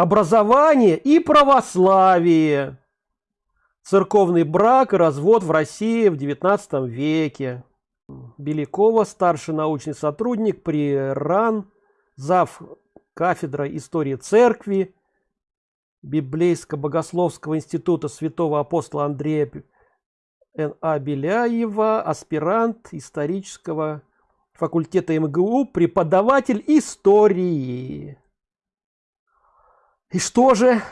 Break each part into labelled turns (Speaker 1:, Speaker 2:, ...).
Speaker 1: образование и православие церковный брак и развод в россии в 19 веке белякова старший научный сотрудник при ран зав кафедра истории церкви библейско-богословского института святого апостола андрея Н.А. Беляева, аспирант исторического факультета МГУ, преподаватель истории. И что же?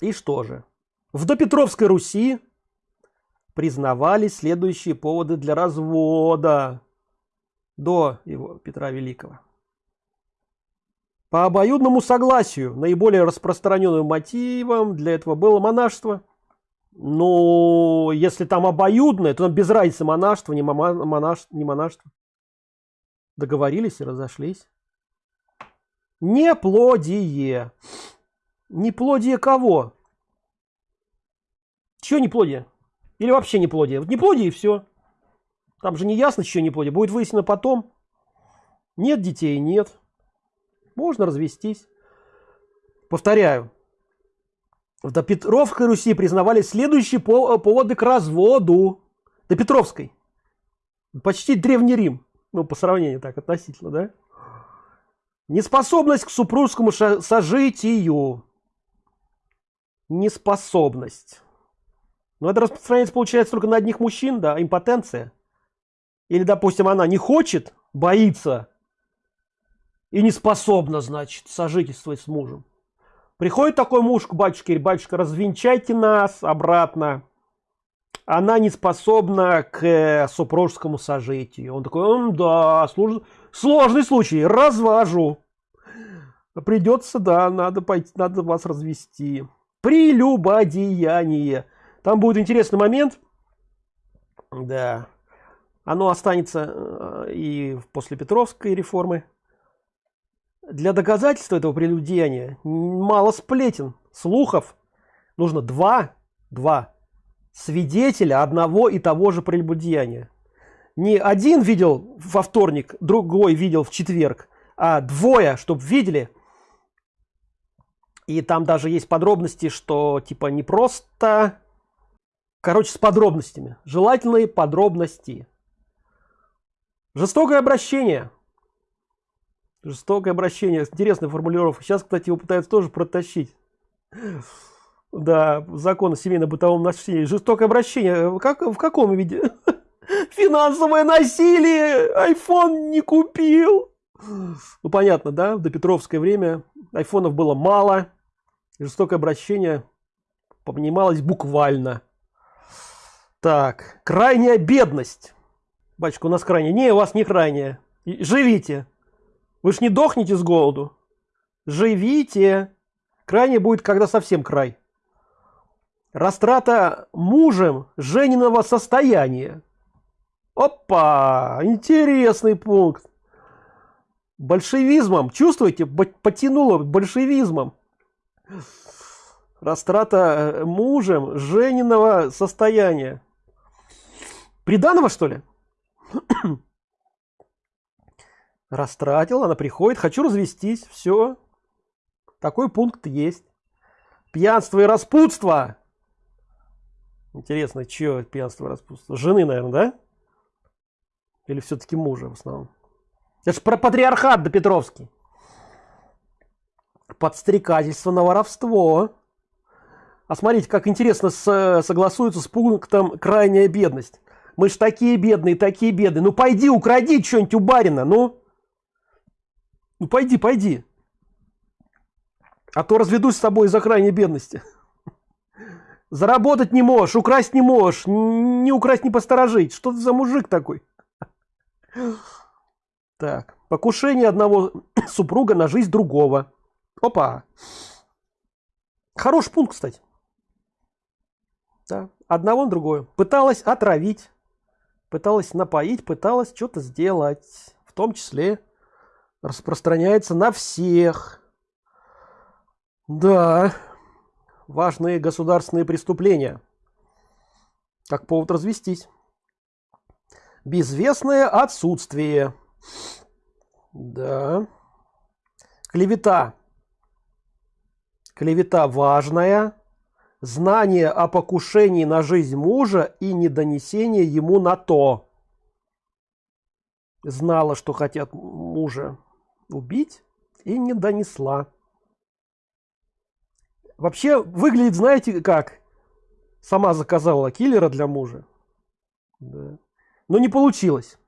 Speaker 1: И что же? В допетровской Руси признавались следующие поводы для развода до его Петра Великого. По обоюдному согласию наиболее распространенным мотивом для этого было монашество. Но если там обоюдное, то без разницы монашество, не, монаш, не монашество. Договорились и разошлись. Неплодие. Неплодие кого? Чего неплодие? Или вообще неплодие? Вот неплодие и все. Там же не ясно, что неплодие. Будет выяснено потом. Нет детей, нет. Можно развестись. Повторяю. В Допетровской Руси признавали следующие поводы к разводу. До Петровской. Почти Древний Рим. Ну, по сравнению так, относительно, да? Неспособность к супружескому сожитию. Неспособность. Но это распространяется, получается, только на одних мужчин, да, импотенция. Или, допустим, она не хочет, боится и не способна, значит, сожительствовать с мужем. Приходит такой муж к батюшке, говорит, батюшка, развенчайте нас обратно. Она не способна к э, супружескому сожитию. Он такой, да, слож... сложный случай, развожу. Придется, да, надо пойти, надо вас развести. Прелюбодеяние. Там будет интересный момент. Да. Оно останется э, и после Петровской реформы. Для доказательства этого прелюдеяния мало сплетен, слухов. Нужно два, два свидетеля одного и того же прелюбодеяния. Не один видел во вторник, другой видел в четверг, а двое, чтобы видели. И там даже есть подробности, что типа не просто короче с подробностями. Желательные подробности. Жестокое обращение. Жестокое обращение. Интересная формулировка. Сейчас кстати его пытаются тоже протащить да закон о семейно-бытовом насилии жестокое обращение как в каком виде финансовое насилие iphone не купил ну понятно да до петровское время айфонов было мало жестокое обращение понималось буквально так, крайняя бедность. Батюшка, у нас крайняя. Не, у вас не крайняя. Живите. Вы ж не дохнете с голоду. Живите. Крайне будет, когда совсем край. Растрата мужем жениного состояния. Опа! Интересный пункт. Большевизмом. Чувствуете? Потянуло большевизмом растрата э, мужем жениного состояния приданого что ли растратил она приходит хочу развестись все такой пункт есть пьянство и распутство интересно что пьянство распутство? Жены наверное да? Или все-таки мужа в основном? Это же про патриархат до петровский. Подстрекательство на воровство. А смотрите как интересно согласуется с пунктом крайняя бедность мы ж такие бедные такие бедные. Ну пойди укради что-нибудь у барина ну ну пойди пойди а то разведусь с тобой из-за крайней бедности заработать не можешь украсть не можешь не украсть не посторожить. Что ты за мужик такой? Так покушение одного супруга на жизнь другого. Опа. Хороший пункт кстати. Да, одного на другое. Пыталась отравить пыталась напоить пыталась что-то сделать. В том числе распространяется на всех. Да важные государственные преступления. Как повод развестись. Безвестное отсутствие. Да. Клевета. Клевета важная. Знание о покушении на жизнь мужа и недонесение ему на то. Знала что хотят мужа убить и не донесла вообще выглядит знаете как? Сама заказала киллера для мужа. Да. но не получилось.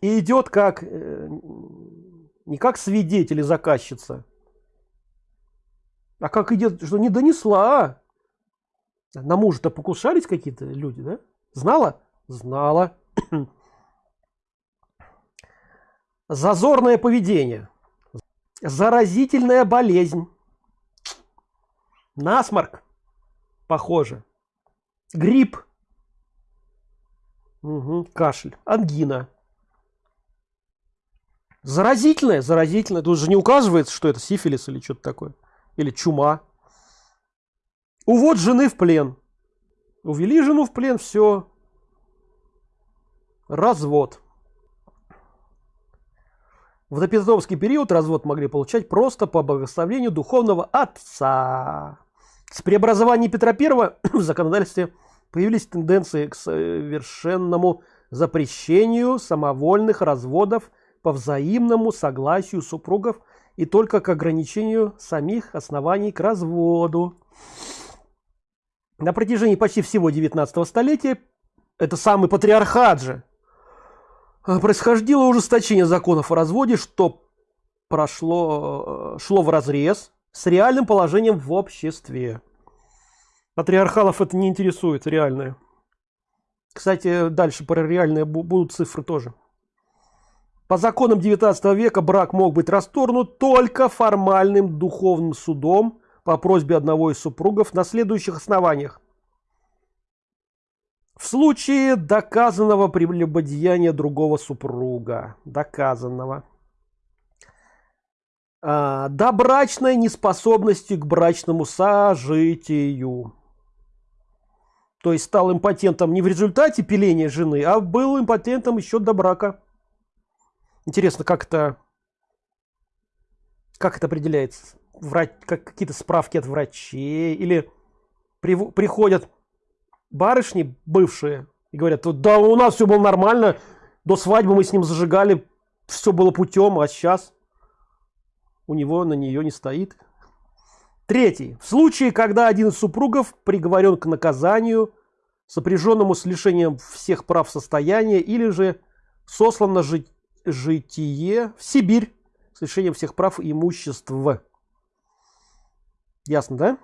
Speaker 1: И идет как э, не как свидетель и заказчица а как идет что не донесла на мужа-то покушались какие-то люди да? Знала? Знала. Зазорное поведение. Заразительная болезнь насморк. Похоже. Грипп. Угу, кашель. Ангина. Заразительная заразительная тут же не указывается что это сифилис или что-то такое. Или чума. Увод жены в плен. Увели жену в плен все развод. В допетровский период развод могли получать просто по благословению духовного отца с преобразованием петра первого в законодательстве появились тенденции к совершенному запрещению самовольных разводов по взаимному согласию супругов и только к ограничению самих оснований к разводу. На протяжении почти всего 19 столетия это самый патриархат же а, происходило ужесточение законов о разводе что прошло э, шло в разрез с реальным положением в обществе. Патриархалов это не интересует реальное. Кстати дальше про реальные будут цифры тоже. По законам 19 века брак мог быть расторгнут только формальным духовным судом по просьбе одного из супругов на следующих основаниях. В случае доказанного прелюбодеяния другого супруга, доказанного, а, добрачной неспособности к брачному сожитию. То есть стал импотентом не в результате пиления жены, а был импотентом еще до брака. Интересно, как это, как это определяется? Врач, как какие-то справки от врачей или при, приходят барышни бывшие и говорят, да у нас все было нормально, до свадьбы мы с ним зажигали, все было путем, а сейчас у него на нее не стоит. Третий. В случае, когда один из супругов приговорен к наказанию, сопряженному с лишением всех прав состояния или же сослан на жить житие в Сибирь с лишением всех прав и имущества. Ясно, да?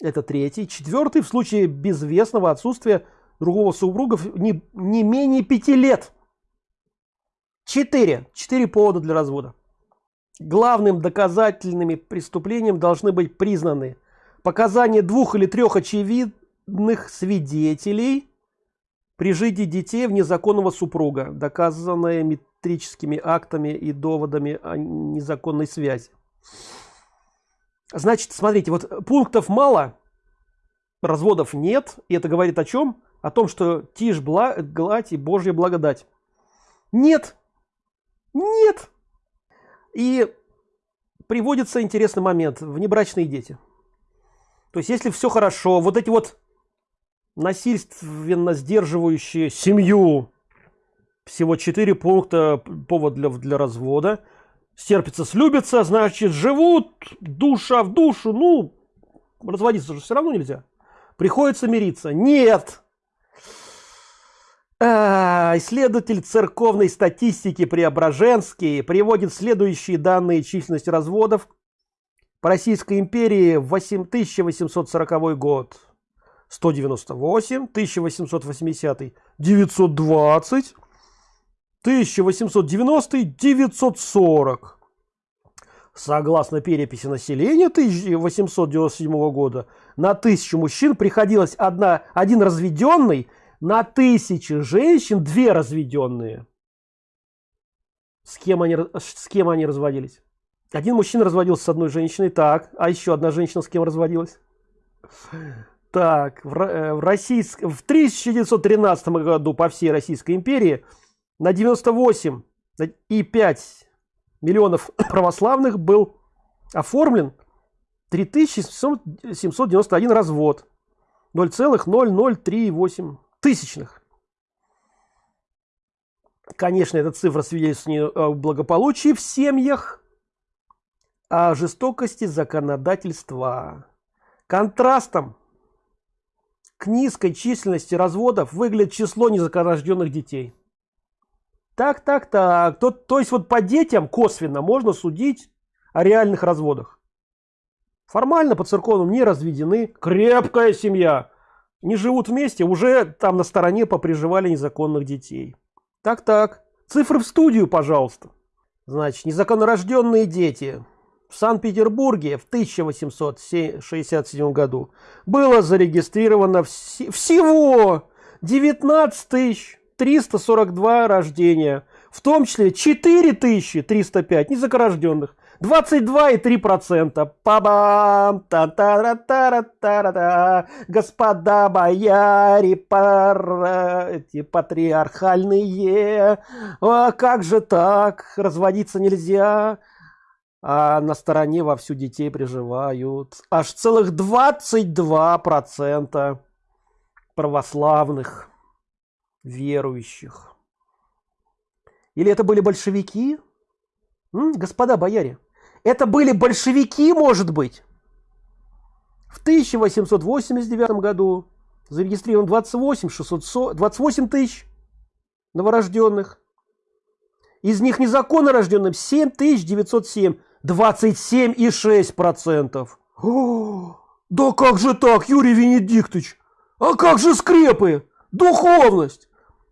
Speaker 1: Это третий. Четвертый в случае безвестного отсутствия другого супруга не, не менее пяти лет. Четыре. Четыре повода для развода. Главным доказательными преступлением должны быть признаны показания двух или трех очевидных свидетелей при жизни детей в незаконного супруга, доказанное метрическими актами и доводами о незаконной связи. Значит, смотрите, вот пунктов мало, разводов нет, и это говорит о чем? О том, что тишь, гладь и Божья благодать. Нет, нет. И приводится интересный момент, внебрачные дети. То есть, если все хорошо, вот эти вот насильственно сдерживающие семью всего четыре пункта повод для, для развода стерпится слюбится значит живут душа в душу ну разводиться же все равно нельзя. Приходится мириться. Нет исследователь церковной статистики преображенский приводит следующие данные численности разводов по российской империи. В 8840 год. 198 1880 920 1890 940 согласно переписи населения 1897 года на тысячу мужчин приходилось одна один разведенный на тысячи женщин две разведенные. С кем они с кем они разводились? Один мужчина разводился с одной женщиной так. А еще одна женщина с кем разводилась? Так в, э, в российском в 1913 году по всей российской империи на 98 и 5 миллионов православных был оформлен 3791 развод. 0,0038 тысячных. Конечно эта цифра свидетельствует о благополучии в семьях о жестокости законодательства. Контрастом к низкой численности разводов выглядит число незаконорожденных детей. Так так так. То, то есть вот по детям косвенно можно судить о реальных разводах. Формально по церковным не разведены. Крепкая семья не живут вместе уже там на стороне поприживали незаконных детей. Так так цифры в студию пожалуйста. Значит незаконнорожденные дети в санкт-петербурге в 1867 году было зарегистрировано вс всего 19 342 рождения в том числе 4305 незакорожденных 22,3 процента пабам та та та та та господа бояре пар, эти патриархальные. А как же так? Разводиться нельзя. А на стороне во всю детей приживают. Аж целых 22 процента православных верующих. Или это были большевики? Господа бояре это были большевики может быть. В 1889 году зарегистрирован 28 600 28 тысяч новорожденных. Из них незаконно рожденным 7907 27 и 6 процентов. Да как же так юрий венедиктович? А как же скрепы? Духовность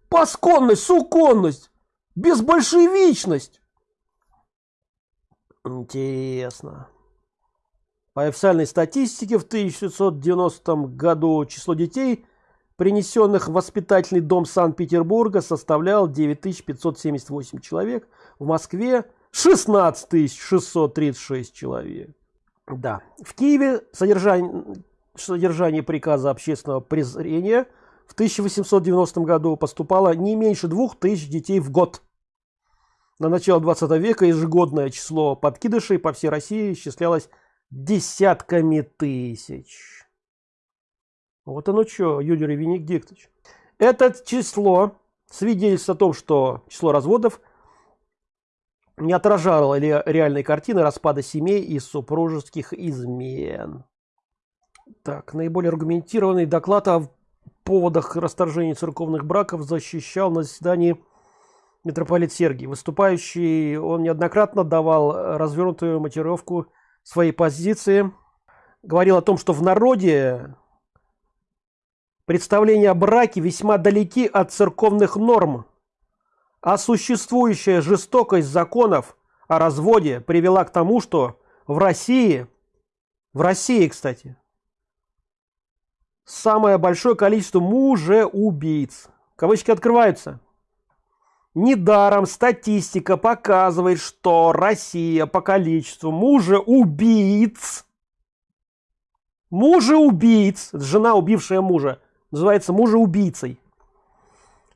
Speaker 1: пасконность суконность безбольшевичность интересно. По официальной статистике в 1990 году число детей принесенных в воспитательный дом санкт-петербурга составлял 9578 человек. В москве 16636 человек. Да в киеве содержание содержание приказа общественного презрения в 1890 году поступало не меньше двух тысяч детей в год на начало 20 века ежегодное число подкидышей по всей россии исчислялось десятками тысяч. Вот оно что юрий венедиктович. Это число свидетельствует о том что число разводов не отражало ли реальной картины распада семей и супружеских измен. Так наиболее аргументированный доклад о поводах расторжения церковных браков защищал на заседании митрополит Сергий. Выступающий он неоднократно давал развернутую мотивировку своей позиции. Говорил о том, что в народе представления о браке весьма далеки от церковных норм, а существующая жестокость законов о разводе привела к тому, что в России, в России, кстати, самое большое количество мужеубийц. Кавычки открываются. Недаром статистика показывает, что Россия по количеству мужеубийц, мужеубийц, жена, убившая мужа, называется мужеубийцей,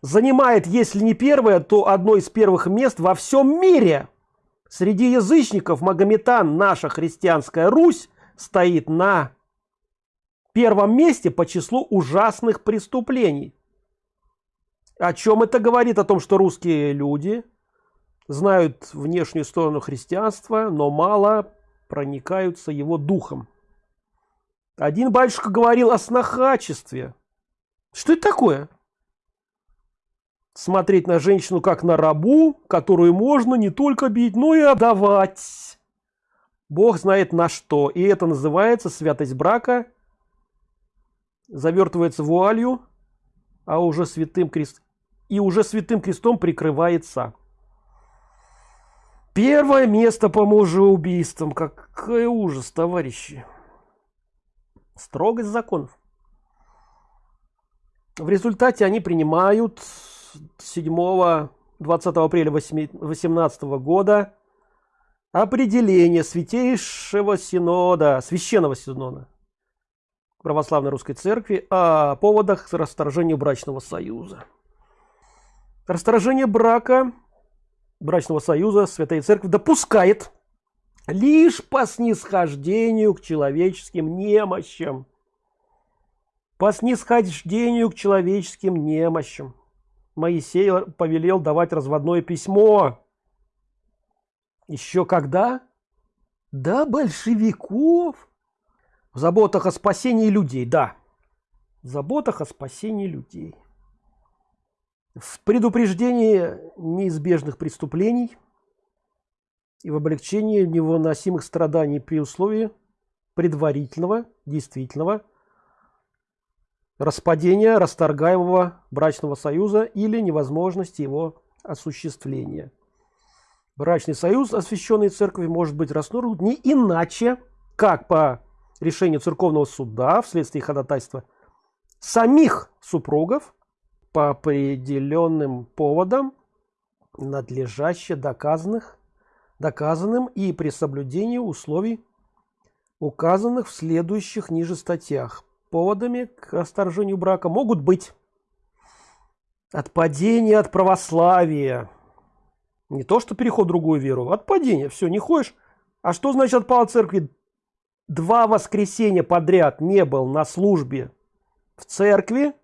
Speaker 1: занимает, если не первое, то одно из первых мест во всем мире. Среди язычников Магометан, наша христианская Русь, стоит на первом месте по числу ужасных преступлений. О чем это говорит? О том, что русские люди знают внешнюю сторону христианства, но мало проникаются его духом. Один батюшка говорил о снохачестве. Что это такое? Смотреть на женщину как на рабу, которую можно не только бить, но и отдавать. Бог знает на что. И это называется святость брака – завертывается вуалью, а уже святым крест и уже святым крестом прикрывается. Первое место по мужеубийствам. Какой ужас, товарищи. Строгость законов. В результате они принимают 7 20 апреля 18 года определение святейшего синода священного синода православной русской церкви о поводах расторжения брачного союза расторжение брака брачного союза святая церковь допускает лишь по снисхождению к человеческим немощам. По снисхождению к человеческим немощам. Моисей повелел давать разводное письмо. Еще когда? До большевиков. В заботах о спасении людей. Да. В заботах о спасении людей в предупреждении неизбежных преступлений и в облегчении невыносимых страданий при условии предварительного действительного распадения расторгаемого брачного союза или невозможности его осуществления. Брачный союз освященный церкви может быть расторгнут не иначе как по решению церковного суда вследствие ходатайства самих супругов по определенным поводам надлежаще доказанных доказанным и при соблюдении условий указанных в следующих ниже статьях. Поводами к расторжению брака могут быть отпадение от православия. Не то что переход в другую веру отпадение все не ходишь. А что значит отпал от церкви два воскресенья подряд не был на службе в церкви.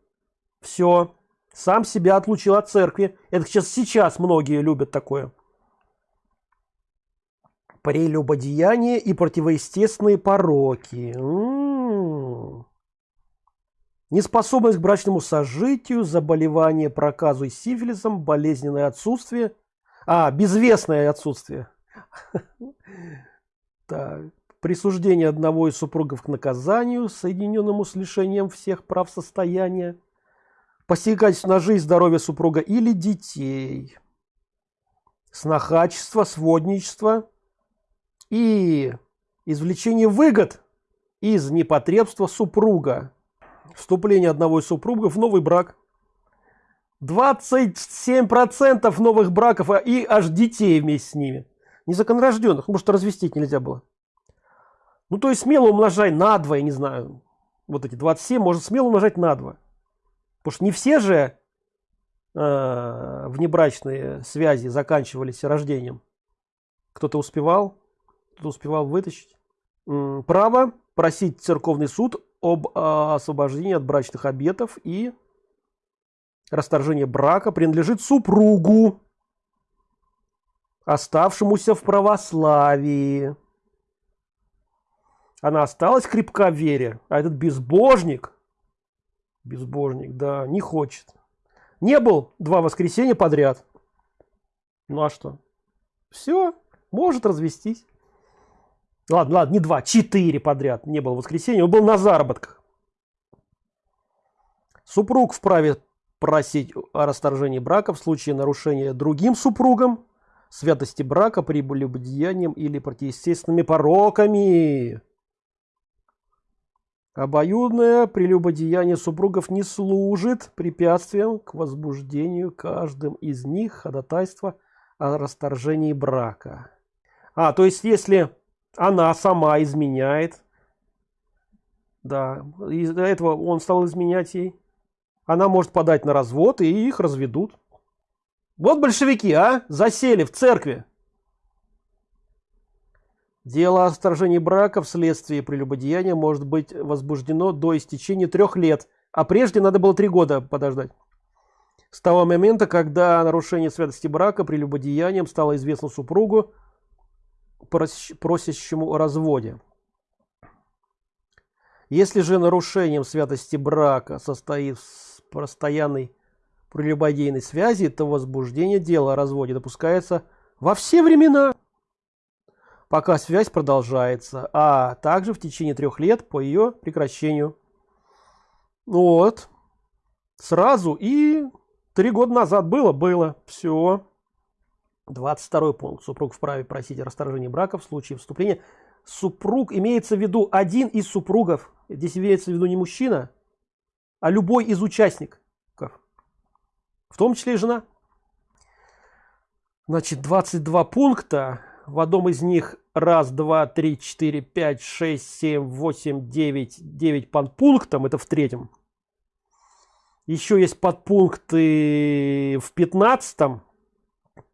Speaker 1: Все сам себя отлучил от церкви. Это сейчас сейчас многие любят такое. Прелюбодеяние и противоестественные пороки. М -м -м. неспособность к брачному сожитию заболевание проказу и сифилисом болезненное отсутствие. А безвестное отсутствие. Так, присуждение одного из супругов к наказанию соединенному с лишением всех прав состояния посягательство на жизнь здоровье супруга или детей. Снохачество сводничество и извлечение выгод из непотребства супруга. Вступление одного из супругов в новый брак. 27 процентов новых браков а и аж детей вместе с ними. Незаконорожденных может развестить нельзя было. Ну то есть смело умножай на 2 я не знаю. Вот эти 27 можно смело умножать на 2 потому что не все же э, внебрачные связи заканчивались рождением. Кто-то успевал кто успевал вытащить. Право просить церковный суд об а, освобождении от брачных обетов и расторжение брака принадлежит супругу оставшемуся в православии. Она осталась крепка в вере а этот безбожник безбожник да не хочет. Не был два воскресенья подряд. Ну а что? Все может развестись. Ладно ладно не два четыре подряд не было воскресенья он был на заработках. Супруг вправе просить о расторжении брака в случае нарушения другим супругом святости брака прелюбодеянием или противоестественными пороками обоюдное прелюбодеяние супругов не служит препятствием к возбуждению каждым из них ходатайства о расторжении брака. А то есть если она сама изменяет да из-за этого он стал изменять ей она может подать на развод и их разведут. Вот большевики а засели в церкви дело о сторожении брака вследствие прелюбодеяния может быть возбуждено до истечения трех лет а прежде надо было три года подождать с того момента когда нарушение святости брака прелюбодеянием стало известно супругу просящему о разводе. Если же нарушением святости брака состоит в постоянной прелюбодейной связи, то возбуждение дела о разводе допускается во все времена, пока связь продолжается, а также в течение трех лет по ее прекращению. Вот. Сразу и три года назад было, было. Все. 22 пункт. Супруг вправе просить о расторжении брака в случае вступления. Супруг имеется в виду один из супругов. Здесь имеется в виду не мужчина, а любой из участников. В том числе и жена. Значит, 22 пункта. В одном из них раз, два, три, четыре, пять, шесть, семь, восемь, девять, девять подпунктом. Это в третьем. Еще есть подпункты в пятнадцатом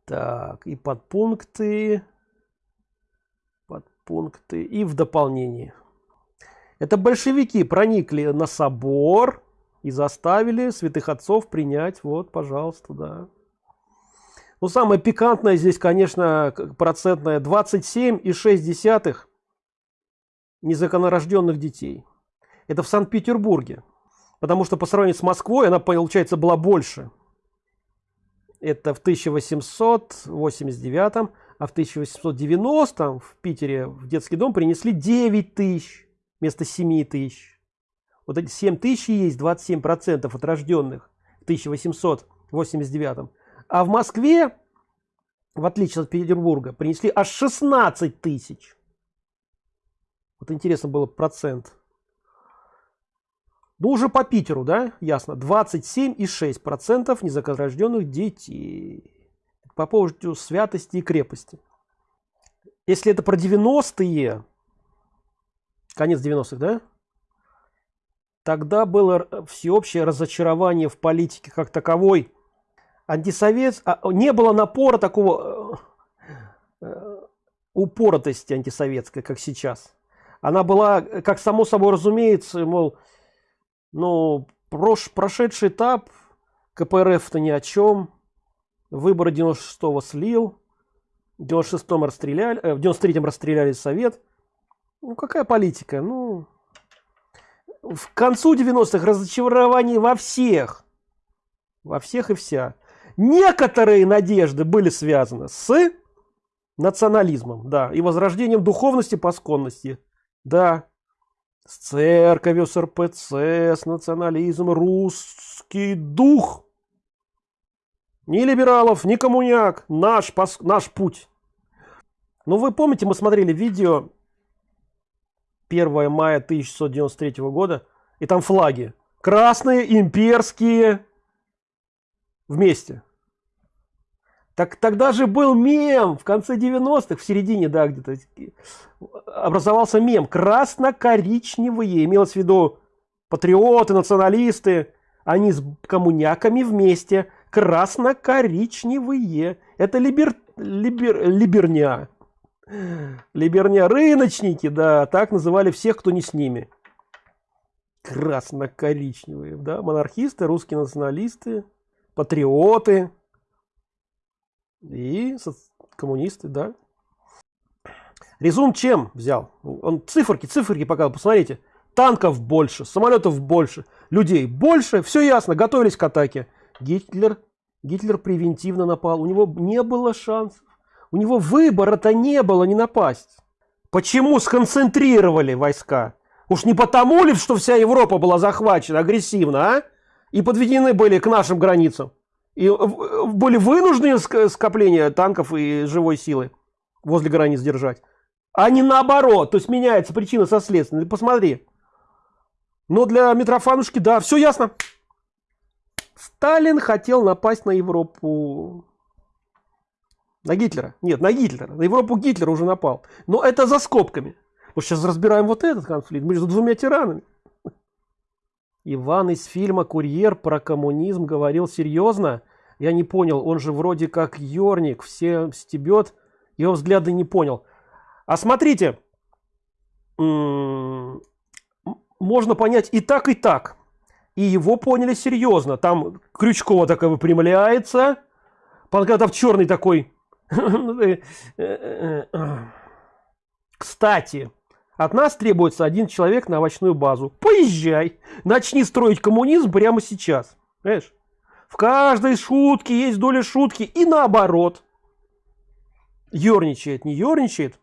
Speaker 1: так, и подпункты. Под пункты и в дополнении это большевики проникли на собор и заставили святых отцов принять вот пожалуйста да ну самое пикантное здесь конечно процентное. 27 и 6 десятых незаконорожденных детей. Это в санкт-петербурге. Потому что по сравнению с москвой она получается была больше. Это в 1889 а в 1890 в питере в детский дом принесли 9 тысяч вместо 7 тысяч. Вот эти 7 тысяч есть 27 процентов от рожденных в 1889 а в москве в отличие от петербурга принесли аж 16 тысяч. Вот интересно было процент. Ну уже по питеру да? Ясно. 27 и 6 процентов незаконорожденных детей. По поводу святости и крепости. Если это про 90-е конец 90-х да? Тогда было всеобщее разочарование в политике как таковой антисовет а, не было напора такого э, э, упоротости антисоветской как сейчас она была как само собой разумеется мол но прош, прошедший этап КПРФ-то ни о чем. Выборы 96-го слил. В 96-м расстреляли, э, в 93-м расстреляли Совет. Ну, какая политика? Ну, в концу 90-х разочарование во всех. Во всех и вся. Некоторые надежды были связаны с национализмом, да, и возрождением духовности по сконности. Да, с церковью, с РПЦ, с национализмом, русский дух. Ни либералов, ни коммуняк, наш, наш путь. Ну, вы помните, мы смотрели видео 1 мая 1693 года, и там флаги. Красные, имперские, вместе. Так тогда же был мем в конце 90-х, в середине, да, где-то образовался мем. Красно-коричневые, имелось в виду патриоты, националисты, они с коммуняками вместе. Красно-коричневые. Это либер, либер, либерня. Либерня, рыночники, да, так называли всех, кто не с ними. Красно-коричневые, да, монархисты, русские националисты, патриоты и коммунисты, да. Резун чем взял? Он циферки, циферки показал, посмотрите. Танков больше, самолетов больше, людей больше, все ясно, готовились к атаке. Гитлер, Гитлер превентивно напал, у него не было шансов. У него выбора-то не было не напасть. Почему сконцентрировали войска? Уж не потому ли, что вся Европа была захвачена агрессивно, а? И подведены были к нашим границам. И были вынуждены скопления танков и живой силы возле границ держать. А не наоборот. То есть меняется причина со следствием посмотри. Но для митрофанушки да все ясно. Сталин хотел напасть на европу. На гитлера. Нет на гитлера. На европу гитлер уже напал. Но это за скобками. Вот сейчас разбираем вот этот конфликт. Между двумя тиранами Иван из фильма «Курьер» про коммунизм говорил серьезно. Я не понял, он же вроде как Йорник, все стебет, его взгляды не понял. А смотрите, можно понять и так, и так. И его поняли серьезно. Там Крючкова такая выпрямляется, Панкратов черный такой. Кстати, от нас требуется один человек на овощную базу. Поезжай, начни строить коммунизм прямо сейчас. Понимаешь? В каждой шутке есть доля шутки и наоборот. Ёрничает, не ёрничает.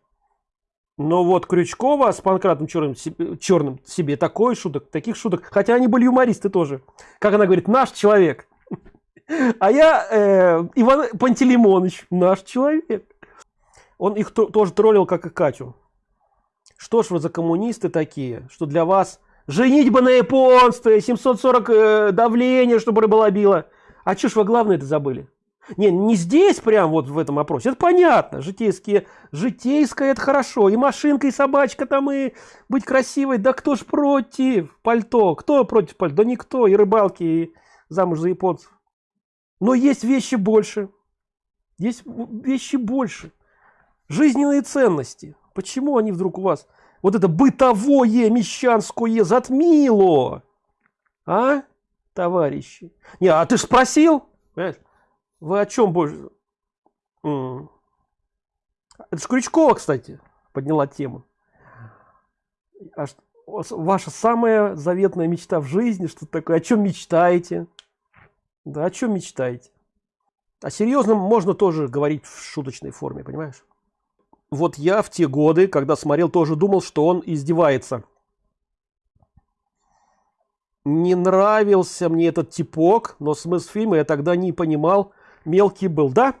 Speaker 1: Но вот Крючкова с Панкратом черным, черным себе такой шуток, таких шуток. Хотя они были юмористы тоже. Как она говорит, наш человек. А я э, Иван Пантелеймонович, наш человек. Он их тоже троллил, как и Катю. Что ж вы за коммунисты такие, что для вас женитьба на японстве, 740 э, давление, чтобы рыба била. А что ж вы главное это забыли? Не, не здесь прям вот в этом опросе, это понятно, житейские, житейское это хорошо, и машинка, и собачка там, и быть красивой, да кто ж против пальто, кто против пальто, да никто, и рыбалки, и замуж за японцев. Но есть вещи больше, есть вещи больше, жизненные ценности, почему они вдруг у вас? Вот это бытовое мещанское затмило! А товарищи? Не а ты ж спросил? Вы о чем больше это ж крючкова кстати подняла тему. А что, ваша самая заветная мечта в жизни что такое о чем мечтаете? Да о чем мечтаете? О серьезном можно тоже говорить в шуточной форме понимаешь вот я в те годы когда смотрел тоже думал что он издевается. Не нравился мне этот типок но смысл фильма я тогда не понимал. Мелкий был. Да?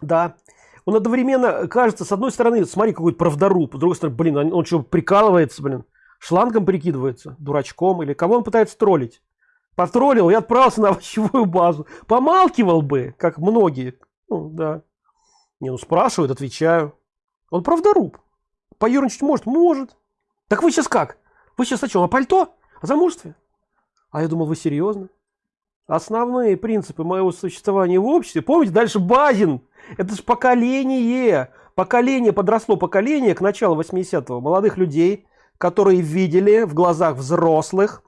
Speaker 1: Да. Он одновременно кажется с одной стороны смотри какой-то правдоруб. С другой стороны блин он, что прикалывается блин? Шлангом прикидывается? Дурачком? Или кого он пытается троллить? Потроллил и отправился на овощевую базу. Помалкивал бы как многие. Ну, да не ну спрашивают отвечаю. Он правдоруб поерничать может? Может. Так вы сейчас как? Вы сейчас о чем о пальто? О замужестве? А я думал вы серьезно основные принципы моего существования в обществе помните дальше базин? Это же поколение. Поколение подросло поколение к началу 80-го молодых людей которые видели в глазах взрослых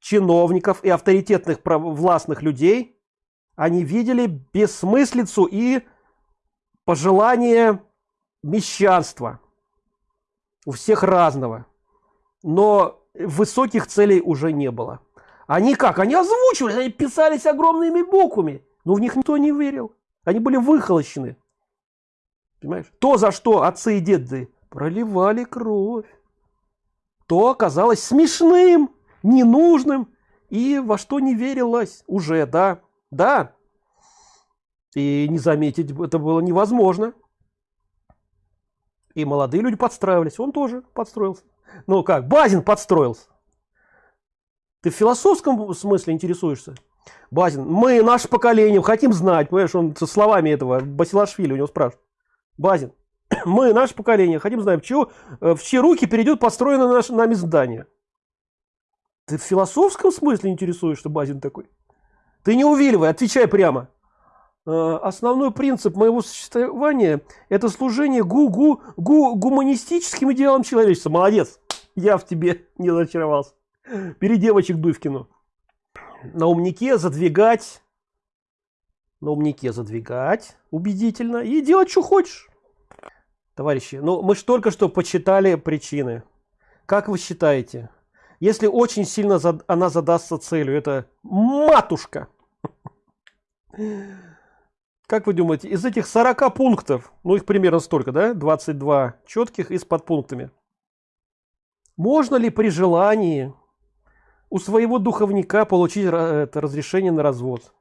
Speaker 1: чиновников и авторитетных властных людей они видели бессмыслицу и пожелание мещанства у всех разного. Но высоких целей уже не было. Они как? Они озвучивали они писались огромными буквами но в них никто не верил. Они были выхолощены. Понимаешь? То за что отцы и деды проливали кровь то оказалось смешным ненужным и во что не верилось уже да? Да и не заметить это было невозможно и молодые люди подстраивались он тоже подстроился ну как базин подстроился ты в философском смысле интересуешься? Базин, мы, наше поколение, хотим знать, понимаешь, он со словами этого Басилашвили у него спрашивает. Базин, мы, наше поколение, хотим знать, в, э, в чьи руки перейдет построено наше нами здание. Ты в философском смысле интересуешься, Базин такой? Ты не увиливай, отвечай прямо. Э, основной принцип моего существования – это служение гу-гу, гу гуманистическим идеалам человечества. Молодец, я в тебе не разочаровался. Бери девочек кино. На умнике задвигать. На умнике задвигать убедительно. И делать, что хочешь. Товарищи, ну мы же только что почитали причины. Как вы считаете? Если очень сильно зад... она задастся целью, это матушка. Как вы думаете, из этих 40 пунктов, ну их примерно столько, да, 22 четких и с подпунктами, можно ли при желании у своего духовника получить это разрешение на развод